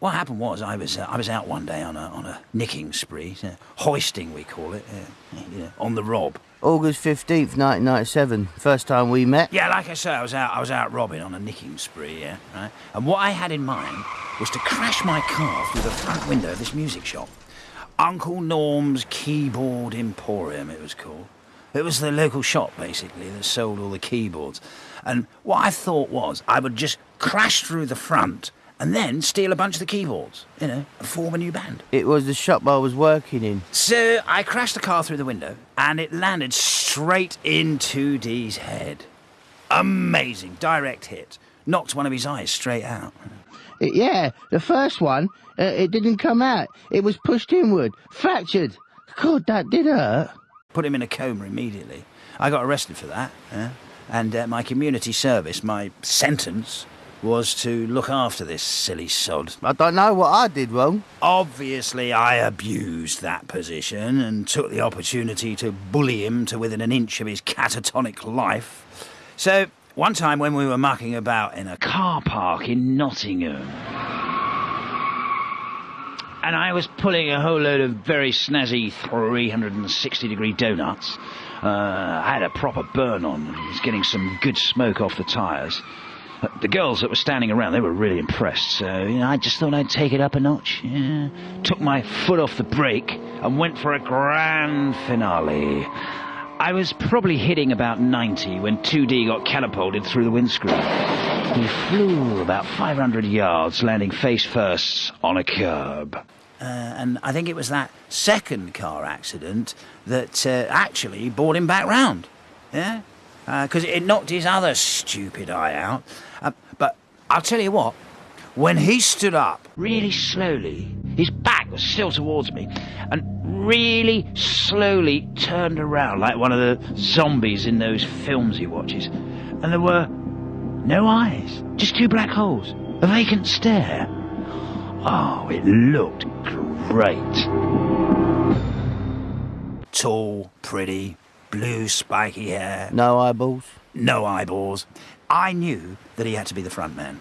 what happened was I was uh, I was out one day on a on a nicking spree, uh, hoisting we call it, uh, you know, on the rob. August 15th, 1997. First time we met. Yeah, like I say, I was out I was out robbing on a nicking spree, yeah, right. And what I had in mind was to crash my car through the front window of this music shop, Uncle Norm's Keyboard Emporium. It was called. It was the local shop basically that sold all the keyboards. And what I thought was I would just crash through the front and then steal a bunch of the keyboards, you know, and form a new band. It was the shop I was working in. So I crashed the car through the window and it landed straight into Dee's head. Amazing, direct hit. Knocked one of his eyes straight out. Yeah, the first one, uh, it didn't come out. It was pushed inward, fractured. God, that did hurt. Put him in a coma immediately. I got arrested for that, yeah? and uh, my community service, my sentence, was to look after this silly sod. I don't know what I did wrong. Obviously, I abused that position and took the opportunity to bully him to within an inch of his catatonic life. So, one time when we were mucking about in a car park in Nottingham, and I was pulling a whole load of very snazzy 360 degree donuts. Uh, I had a proper burn on. I was getting some good smoke off the tyres. The girls that were standing around, they were really impressed. So, you know, I just thought I'd take it up a notch. Yeah. Took my foot off the brake and went for a grand finale. I was probably hitting about 90 when 2D got catapulted through the windscreen. He flew about 500 yards, landing face first on a curb. Uh, and I think it was that second car accident that uh, actually brought him back round. Yeah? Because it knocked his other stupid eye out. Uh, but I'll tell you what, when he stood up really slowly, his back was still towards me, and really slowly turned around like one of the zombies in those films he watches. And there were no eyes, just two black holes, a vacant stare. Oh, it looked great. Tall, pretty, blue spiky hair, No eyeballs. no eyeballs. I knew that he had to be the front man.